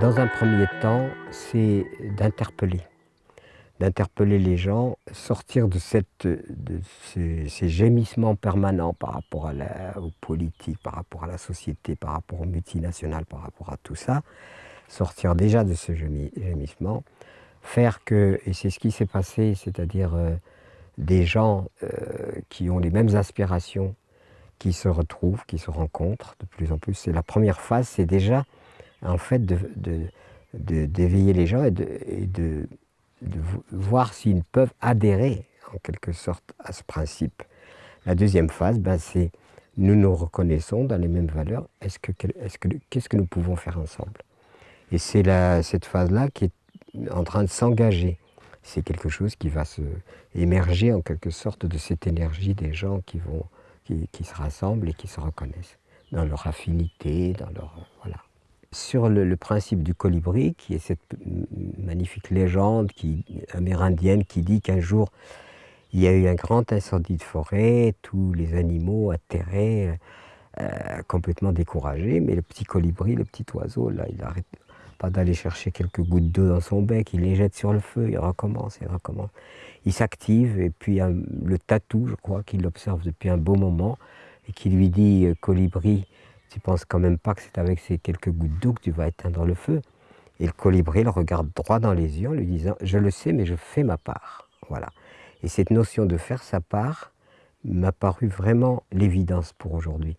Dans un premier temps, c'est d'interpeller. D'interpeller les gens, sortir de, cette, de ces, gémissements permanents par rapport aux politiques, par rapport à la société, par rapport aux multinationales, par rapport à tout ça. Sortir déjà de ce gémissement, faire que, et c'est ce qui s'est passé, c'est-à-dire euh, des gens euh, qui ont les mêmes aspirations, qui se retrouvent, qui se rencontrent de plus en plus. C'est la première phase, c'est déjà en fait d'éveiller de, les gens et de, voir s'ils peuvent adhérer en quelque sorte à ce principe. La deuxième phase, ben, c'est nous nous reconnaissons dans les mêmes valeurs, qu'est-ce que, que, que nous pouvons faire ensemble? Et c'est cette phase-là qui est en train de s'engager. C'est quelque chose qui va se émerger en quelque sorte de cette énergie des gens qui, vont, qui, qui se rassemblent et qui se reconnaissent dans leur affinité, dans leur... Voilà sur le, principe du colibri, qui est cette magnifique légende amérindienne qui dit qu'un jour, il y a eu un grand incendie de forêt, tous les animaux atterrés, euh, complètement découragés, mais le petit colibri, le petit oiseau, là, il n'arrête pas d'aller chercher quelques gouttes d'eau dans son bec, il les jette sur le feu, il recommence, il recommence. Il s'active, et puis le tatou, je crois, qu'il observe depuis un beau moment, et qui lui dit, euh, colibri, tu penses quand même pas que c'est avec ces quelques gouttes d'eau que tu vas éteindre le feu. Et le colibri le regarde droit dans les yeux en lui disant « je le sais, mais je fais ma part ». Voilà. Et cette notion de faire sa part m'a paru vraiment l'évidence pour aujourd'hui.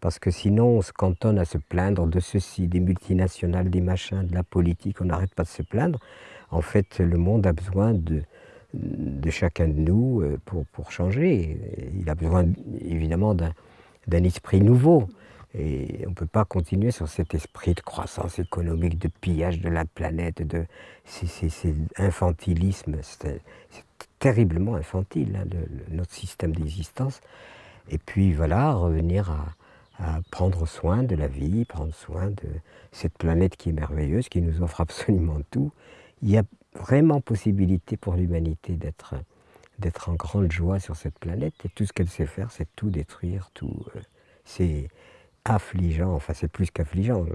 Parce que sinon, on se cantonne à se plaindre de ceci, des multinationales, des machins, de la politique, on n'arrête pas de se plaindre. En fait, le monde a besoin de, chacun de nous euh, pour, pour changer. Il a besoin évidemment d'un esprit nouveau. Et on ne peut pas continuer sur cet esprit de croissance économique, de pillage de la planète, de c'est infantilisme, c'est terriblement infantile, hein, notre système d'existence. Et puis voilà, revenir à, prendre soin de la vie, prendre soin de cette planète qui est merveilleuse, qui nous offre absolument tout. Il y a vraiment possibilité pour l'humanité d'être en grande joie sur cette planète, et tout ce qu'elle sait faire, c'est tout détruire, tout... Euh, c'est affligeant, enfin c'est plus qu'affligeant,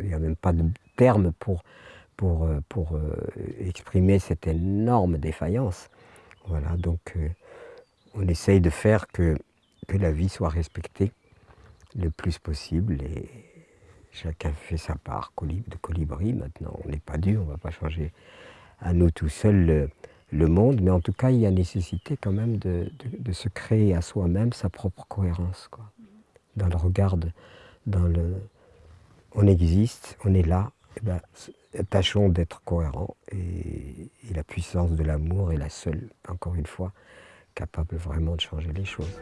il n'y a même pas de terme pour, pour, euh, pour euh, exprimer cette énorme défaillance. Voilà, donc euh, on essaye de faire que, que la vie soit respectée le plus possible et chacun fait sa part de colibri. Maintenant, on n'est pas dur, on ne va pas changer à nous tout seuls le, monde, mais en tout cas, il y a nécessité quand même de, de, de se créer à soi-même sa propre cohérence. Quoi dans le regard, dans le on existe, on est là, eh ben, tâchons d'être cohérents et la puissance de l'amour est la seule, encore une fois, capable vraiment de changer les choses.